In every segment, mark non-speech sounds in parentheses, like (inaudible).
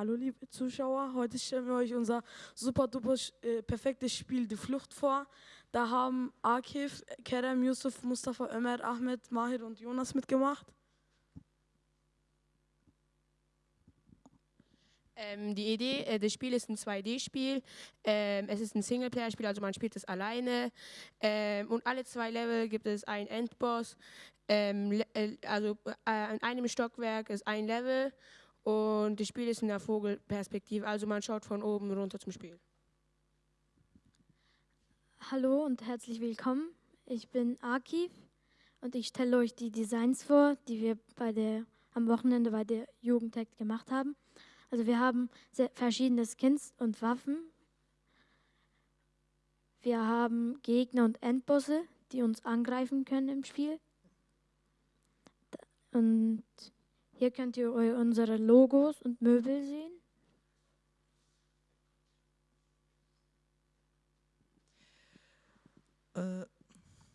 Hallo liebe Zuschauer, heute stellen wir euch unser super duper äh, perfektes Spiel Die Flucht vor. Da haben Akif, Kerem, Yusuf, Mustafa, Ömer, Ahmed, Mahir und Jonas mitgemacht. Ähm, die Idee äh, des Spiels ist ein 2D-Spiel. Ähm, es ist ein Singleplayer-Spiel, also man spielt es alleine. Ähm, und alle zwei Level gibt es einen Endboss. Ähm, äh, also äh, in einem Stockwerk ist ein Level und das Spiel ist in der Vogelperspektive, also man schaut von oben runter zum Spiel. Hallo und herzlich willkommen. Ich bin Akif und ich stelle euch die Designs vor, die wir bei der, am Wochenende bei der Jugendtech gemacht haben. Also wir haben verschiedene Skins und Waffen. Wir haben Gegner und Endbosse, die uns angreifen können im Spiel. Und hier könnt ihr unsere Logos und Möbel sehen. Äh,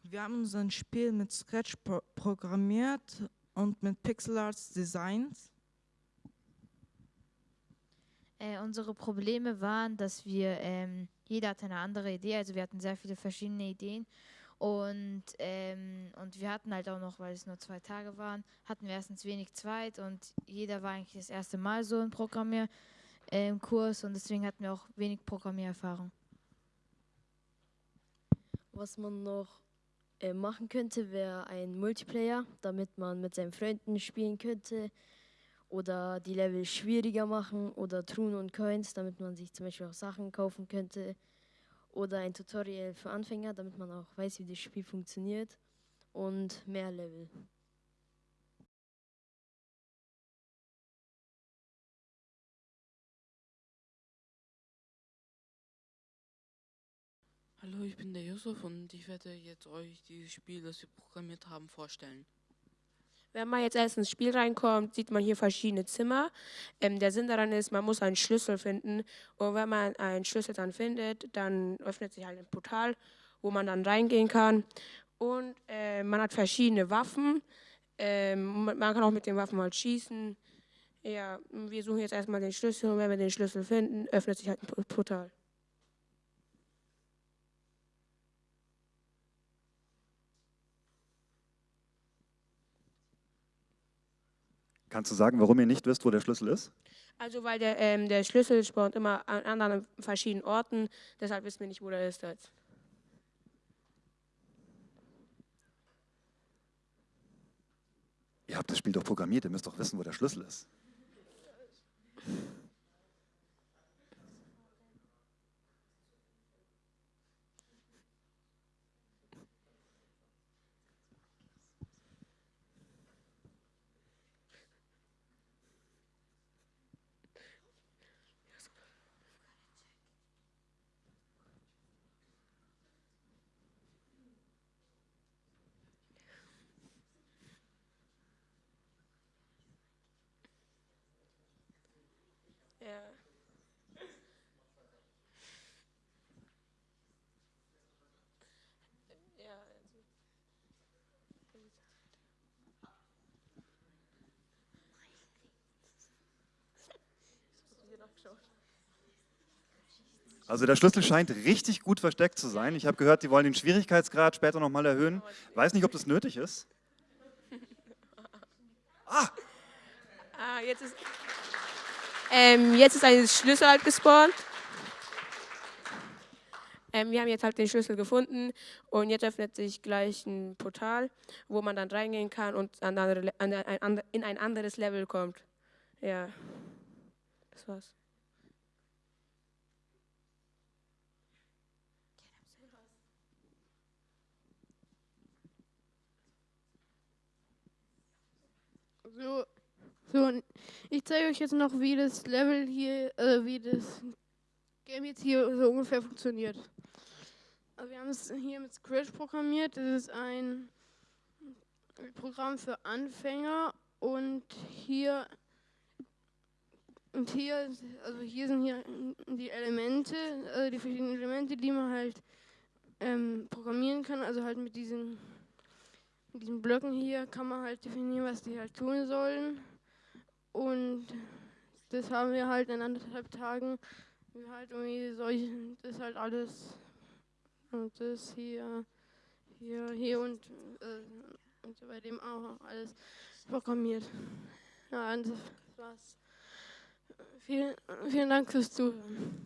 wir haben unser Spiel mit Scratch pro programmiert und mit Pixel Arts Designs. Äh, unsere Probleme waren, dass wir, ähm, jeder hatte eine andere Idee, also wir hatten sehr viele verschiedene Ideen und, ähm, und wir hatten halt auch noch, weil es nur zwei Tage waren, hatten wir erstens wenig Zeit und jeder war eigentlich das erste Mal so im Programmierkurs ähm, und deswegen hatten wir auch wenig Programmiererfahrung. Was man noch äh, machen könnte, wäre ein Multiplayer, damit man mit seinen Freunden spielen könnte oder die Level schwieriger machen oder Truhen und Coins, damit man sich zum Beispiel auch Sachen kaufen könnte oder ein Tutorial für Anfänger, damit man auch weiß, wie das Spiel funktioniert und mehr Level. Hallo, ich bin der Yusuf und ich werde jetzt euch dieses Spiel, das wir programmiert haben, vorstellen. Wenn man jetzt erst ins Spiel reinkommt, sieht man hier verschiedene Zimmer. Ähm, der Sinn daran ist, man muss einen Schlüssel finden. Und wenn man einen Schlüssel dann findet, dann öffnet sich halt ein Portal, wo man dann reingehen kann. Und äh, man hat verschiedene Waffen. Ähm, man kann auch mit den Waffen halt schießen. Ja, wir suchen jetzt erstmal den Schlüssel und wenn wir den Schlüssel finden, öffnet sich halt ein Portal. Kannst du sagen, warum ihr nicht wisst, wo der Schlüssel ist? Also weil der, ähm, der Schlüssel spawnt immer an anderen verschiedenen Orten, deshalb wissen wir nicht, wo der ist jetzt. Ihr habt das Spiel doch programmiert, ihr müsst doch wissen, wo der Schlüssel ist. Ja. Ja, Also der Schlüssel scheint richtig gut versteckt zu sein. Ich habe gehört, die wollen den Schwierigkeitsgrad später nochmal erhöhen. Weiß nicht, ob das nötig ist. (laughs) Ah! Ah, jetzt ist... Ähm, jetzt ist ein Schlüssel halt gespawnt. Ähm, wir haben jetzt halt den Schlüssel gefunden und jetzt öffnet sich gleich ein Portal, wo man dann reingehen kann und an andere, an ein, in ein anderes Level kommt. Ja, das war's. So, so, ich zeige euch jetzt noch, wie das Level hier, äh, wie das Game jetzt hier so ungefähr funktioniert. Also wir haben es hier mit Scratch programmiert. Das ist ein Programm für Anfänger und hier und hier, also hier sind hier die Elemente, also die verschiedenen Elemente, die man halt ähm, programmieren kann. Also halt mit diesen, mit diesen Blöcken hier kann man halt definieren, was die halt tun sollen. Und das haben wir halt in anderthalb Tagen. Wir halt irgendwie solche, das halt alles. Und das hier, hier, hier und, äh, und bei dem auch alles programmiert. Ja, und das war's. Vielen, vielen Dank fürs Zuhören.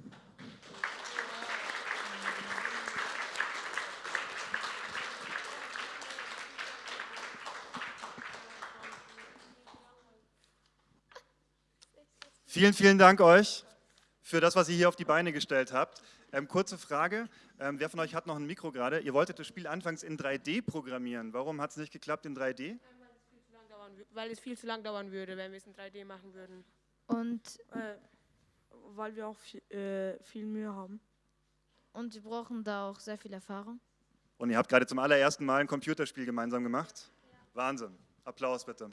Vielen, vielen Dank euch für das, was ihr hier auf die Beine gestellt habt. Ähm, kurze Frage, ähm, wer von euch hat noch ein Mikro gerade? Ihr wolltet das Spiel anfangs in 3D programmieren. Warum hat es nicht geklappt in 3D? Weil es viel zu lang dauern würde, wenn wir es in 3D machen würden. Und, Äh, weil wir auch viel, äh, viel Mühe haben. und wir brauchen da auch sehr viel Erfahrung. Und ihr habt gerade zum allerersten Mal ein Computerspiel gemeinsam gemacht? Wahnsinn. Applaus bitte.